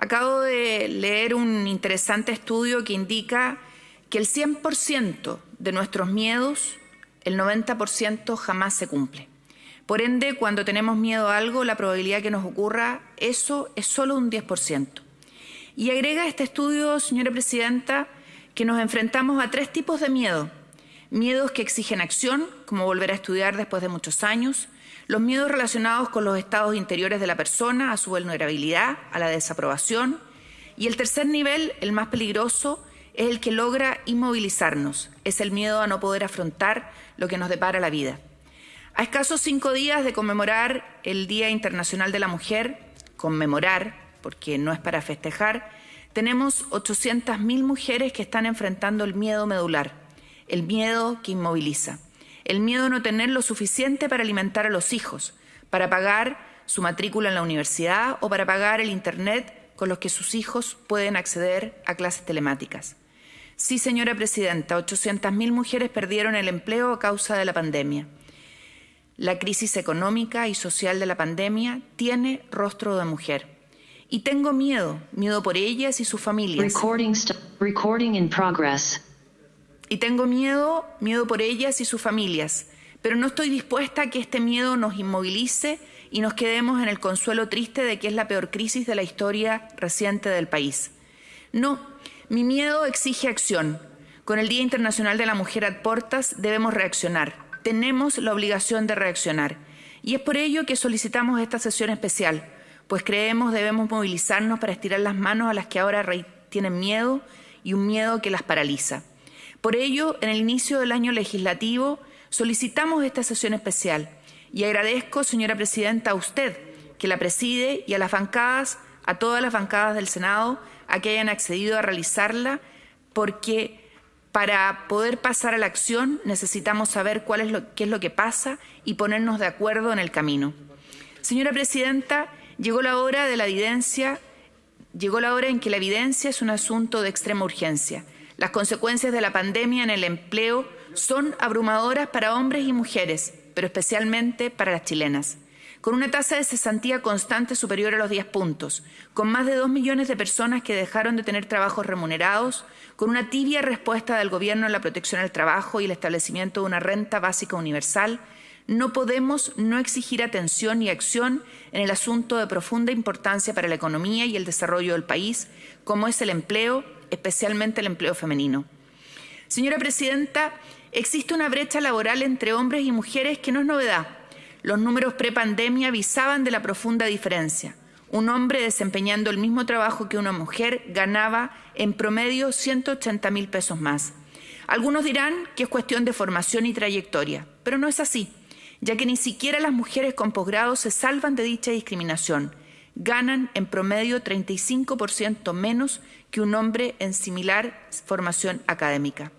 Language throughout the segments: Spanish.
Acabo de leer un interesante estudio que indica que el 100% de nuestros miedos, el 90% jamás se cumple. Por ende, cuando tenemos miedo a algo, la probabilidad que nos ocurra eso es solo un 10%. Y agrega este estudio, señora presidenta, que nos enfrentamos a tres tipos de miedo. Miedos que exigen acción, como volver a estudiar después de muchos años, los miedos relacionados con los estados interiores de la persona, a su vulnerabilidad, a la desaprobación, y el tercer nivel, el más peligroso, es el que logra inmovilizarnos, es el miedo a no poder afrontar lo que nos depara la vida. A escasos cinco días de conmemorar el Día Internacional de la Mujer, conmemorar, porque no es para festejar, tenemos 800.000 mujeres que están enfrentando el miedo medular, el miedo que inmoviliza, el miedo a no tener lo suficiente para alimentar a los hijos, para pagar su matrícula en la universidad o para pagar el Internet con los que sus hijos pueden acceder a clases telemáticas. Sí, señora presidenta, 800.000 mujeres perdieron el empleo a causa de la pandemia. La crisis económica y social de la pandemia tiene rostro de mujer. Y tengo miedo, miedo por ellas y sus familias. Y tengo miedo, miedo por ellas y sus familias. Pero no estoy dispuesta a que este miedo nos inmovilice y nos quedemos en el consuelo triste de que es la peor crisis de la historia reciente del país. No, mi miedo exige acción. Con el Día Internacional de la Mujer a Portas debemos reaccionar tenemos la obligación de reaccionar. Y es por ello que solicitamos esta sesión especial, pues creemos debemos movilizarnos para estirar las manos a las que ahora tienen miedo y un miedo que las paraliza. Por ello, en el inicio del año legislativo, solicitamos esta sesión especial y agradezco, señora presidenta, a usted, que la preside, y a las bancadas, a todas las bancadas del Senado, a que hayan accedido a realizarla, porque para poder pasar a la acción necesitamos saber cuál es lo, qué es lo que pasa y ponernos de acuerdo en el camino. Señora Presidenta, llegó la hora de la evidencia, llegó la hora en que la evidencia es un asunto de extrema urgencia. Las consecuencias de la pandemia en el empleo son abrumadoras para hombres y mujeres, pero especialmente para las chilenas. Con una tasa de cesantía constante superior a los 10 puntos, con más de 2 millones de personas que dejaron de tener trabajos remunerados, con una tibia respuesta del Gobierno en la protección al trabajo y el establecimiento de una renta básica universal, no podemos no exigir atención y acción en el asunto de profunda importancia para la economía y el desarrollo del país, como es el empleo, especialmente el empleo femenino. Señora Presidenta, existe una brecha laboral entre hombres y mujeres que no es novedad los números prepandemia avisaban de la profunda diferencia. Un hombre desempeñando el mismo trabajo que una mujer ganaba en promedio 180 mil pesos más. Algunos dirán que es cuestión de formación y trayectoria, pero no es así, ya que ni siquiera las mujeres con posgrado se salvan de dicha discriminación. Ganan en promedio 35% menos que un hombre en similar formación académica.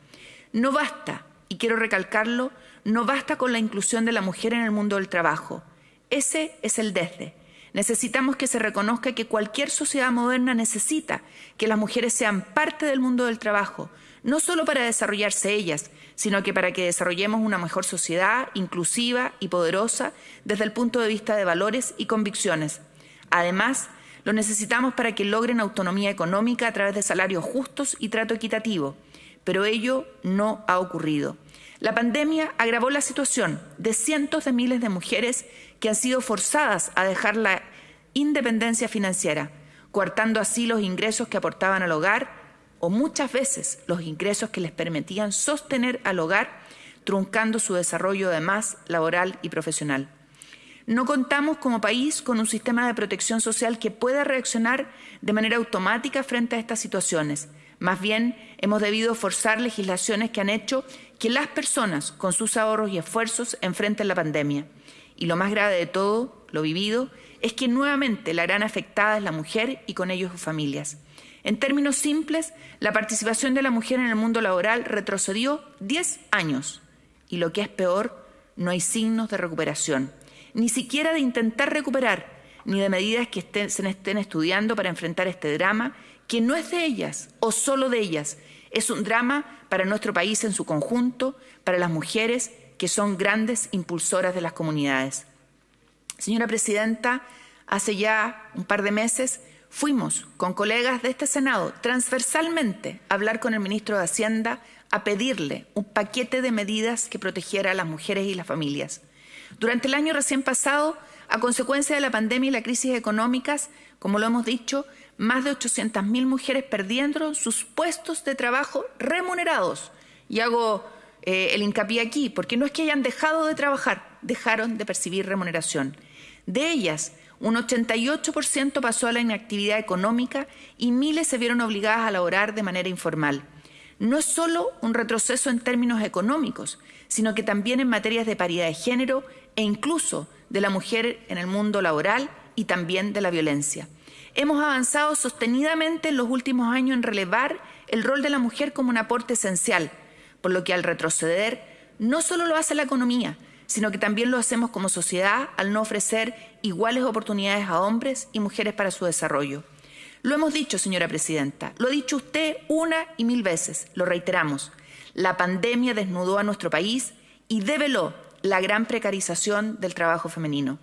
No basta, y quiero recalcarlo, no basta con la inclusión de la mujer en el mundo del trabajo. Ese es el desde. Necesitamos que se reconozca que cualquier sociedad moderna necesita que las mujeres sean parte del mundo del trabajo, no solo para desarrollarse ellas, sino que para que desarrollemos una mejor sociedad inclusiva y poderosa desde el punto de vista de valores y convicciones. Además, lo necesitamos para que logren autonomía económica a través de salarios justos y trato equitativo, pero ello no ha ocurrido. La pandemia agravó la situación de cientos de miles de mujeres que han sido forzadas a dejar la independencia financiera, coartando así los ingresos que aportaban al hogar o muchas veces los ingresos que les permitían sostener al hogar, truncando su desarrollo además laboral y profesional. No contamos como país con un sistema de protección social que pueda reaccionar de manera automática frente a estas situaciones. Más bien, hemos debido forzar legislaciones que han hecho que las personas, con sus ahorros y esfuerzos, enfrenten la pandemia. Y lo más grave de todo, lo vivido, es que nuevamente la gran afectada es la mujer y con ello sus familias. En términos simples, la participación de la mujer en el mundo laboral retrocedió 10 años. Y lo que es peor, no hay signos de recuperación, ni siquiera de intentar recuperar, ni de medidas que se estén estudiando para enfrentar este drama, que no es de ellas o solo de ellas, es un drama para nuestro país en su conjunto, para las mujeres que son grandes impulsoras de las comunidades. Señora Presidenta, hace ya un par de meses fuimos con colegas de este Senado transversalmente a hablar con el ministro de Hacienda a pedirle un paquete de medidas que protegiera a las mujeres y las familias. Durante el año recién pasado, a consecuencia de la pandemia y la crisis económicas, como lo hemos dicho, más de 800.000 mujeres perdieron sus puestos de trabajo remunerados. Y hago eh, el hincapié aquí, porque no es que hayan dejado de trabajar, dejaron de percibir remuneración. De ellas, un 88% pasó a la inactividad económica y miles se vieron obligadas a laborar de manera informal. No es solo un retroceso en términos económicos, sino que también en materias de paridad de género e incluso de la mujer en el mundo laboral y también de la violencia. Hemos avanzado sostenidamente en los últimos años en relevar el rol de la mujer como un aporte esencial, por lo que al retroceder no solo lo hace la economía, sino que también lo hacemos como sociedad al no ofrecer iguales oportunidades a hombres y mujeres para su desarrollo. Lo hemos dicho, señora presidenta, lo ha dicho usted una y mil veces, lo reiteramos. La pandemia desnudó a nuestro país y develó la gran precarización del trabajo femenino.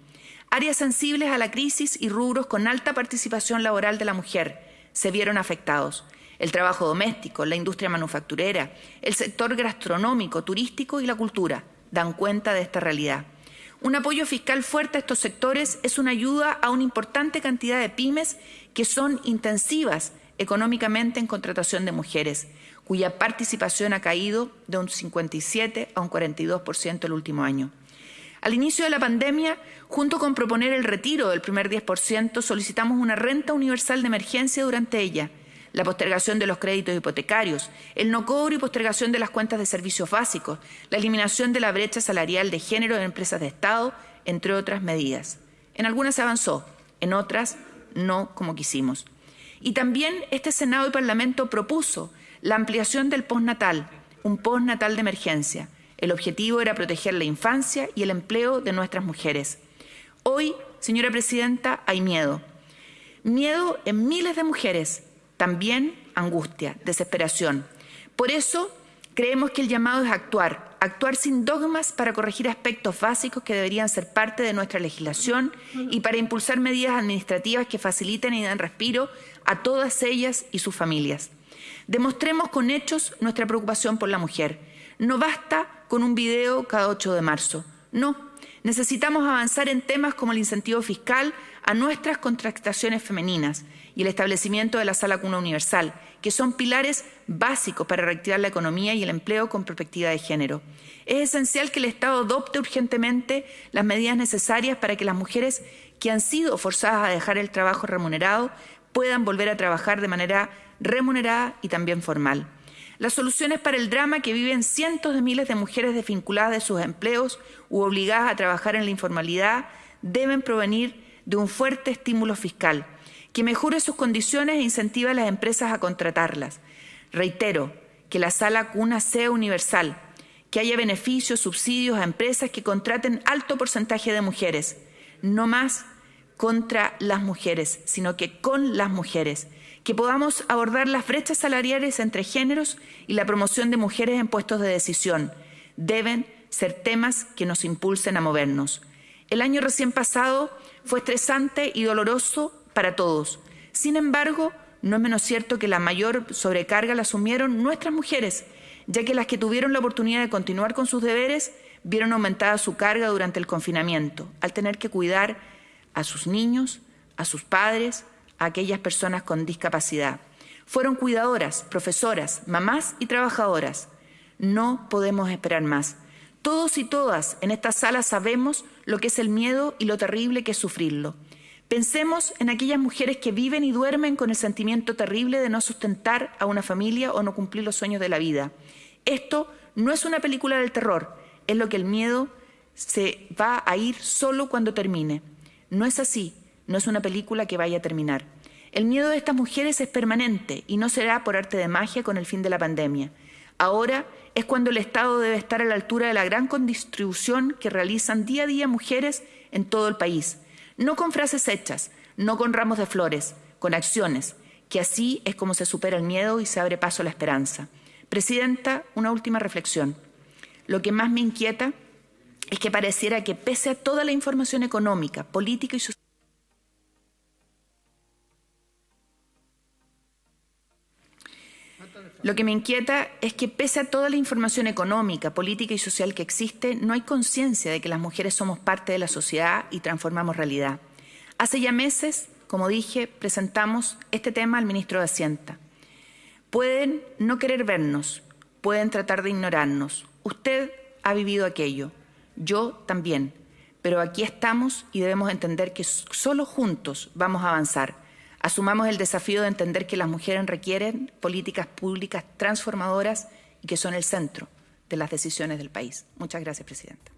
Áreas sensibles a la crisis y rubros con alta participación laboral de la mujer se vieron afectados. El trabajo doméstico, la industria manufacturera, el sector gastronómico, turístico y la cultura dan cuenta de esta realidad. Un apoyo fiscal fuerte a estos sectores es una ayuda a una importante cantidad de pymes que son intensivas económicamente en contratación de mujeres, cuya participación ha caído de un 57 a un 42% el último año. Al inicio de la pandemia, junto con proponer el retiro del primer 10%, solicitamos una renta universal de emergencia durante ella, la postergación de los créditos hipotecarios, el no cobro y postergación de las cuentas de servicios básicos, la eliminación de la brecha salarial de género en empresas de Estado, entre otras medidas. En algunas se avanzó, en otras no como quisimos. Y también este Senado y Parlamento propuso la ampliación del postnatal, un postnatal de emergencia, el objetivo era proteger la infancia y el empleo de nuestras mujeres. Hoy, señora presidenta, hay miedo. Miedo en miles de mujeres, también angustia, desesperación. Por eso creemos que el llamado es actuar, actuar sin dogmas para corregir aspectos básicos que deberían ser parte de nuestra legislación y para impulsar medidas administrativas que faciliten y den respiro a todas ellas y sus familias. Demostremos con hechos nuestra preocupación por la mujer. No basta con un video cada 8 de marzo. No, necesitamos avanzar en temas como el incentivo fiscal a nuestras contrataciones femeninas y el establecimiento de la sala cuna universal, que son pilares básicos para reactivar la economía y el empleo con perspectiva de género. Es esencial que el Estado adopte urgentemente las medidas necesarias para que las mujeres que han sido forzadas a dejar el trabajo remunerado puedan volver a trabajar de manera remunerada y también formal. Las soluciones para el drama que viven cientos de miles de mujeres desvinculadas de sus empleos u obligadas a trabajar en la informalidad deben provenir de un fuerte estímulo fiscal que mejore sus condiciones e incentive a las empresas a contratarlas. Reitero, que la sala cuna sea universal, que haya beneficios, subsidios a empresas que contraten alto porcentaje de mujeres, no más contra las mujeres, sino que con las mujeres que podamos abordar las brechas salariales entre géneros y la promoción de mujeres en puestos de decisión. Deben ser temas que nos impulsen a movernos. El año recién pasado fue estresante y doloroso para todos. Sin embargo, no es menos cierto que la mayor sobrecarga la asumieron nuestras mujeres, ya que las que tuvieron la oportunidad de continuar con sus deberes vieron aumentada su carga durante el confinamiento, al tener que cuidar a sus niños, a sus padres, a aquellas personas con discapacidad. Fueron cuidadoras, profesoras, mamás y trabajadoras. No podemos esperar más. Todos y todas en esta sala sabemos lo que es el miedo y lo terrible que es sufrirlo. Pensemos en aquellas mujeres que viven y duermen con el sentimiento terrible de no sustentar a una familia o no cumplir los sueños de la vida. Esto no es una película del terror, es lo que el miedo se va a ir solo cuando termine. No es así, no es una película que vaya a terminar. El miedo de estas mujeres es permanente y no será por arte de magia con el fin de la pandemia. Ahora es cuando el Estado debe estar a la altura de la gran condistribución que realizan día a día mujeres en todo el país. No con frases hechas, no con ramos de flores, con acciones, que así es como se supera el miedo y se abre paso a la esperanza. Presidenta, una última reflexión. Lo que más me inquieta es que pareciera que pese a toda la información económica, política y social, Lo que me inquieta es que pese a toda la información económica, política y social que existe, no hay conciencia de que las mujeres somos parte de la sociedad y transformamos realidad. Hace ya meses, como dije, presentamos este tema al ministro de Hacienda. Pueden no querer vernos, pueden tratar de ignorarnos. Usted ha vivido aquello, yo también, pero aquí estamos y debemos entender que solo juntos vamos a avanzar. Asumamos el desafío de entender que las mujeres requieren políticas públicas transformadoras y que son el centro de las decisiones del país. Muchas gracias, Presidenta.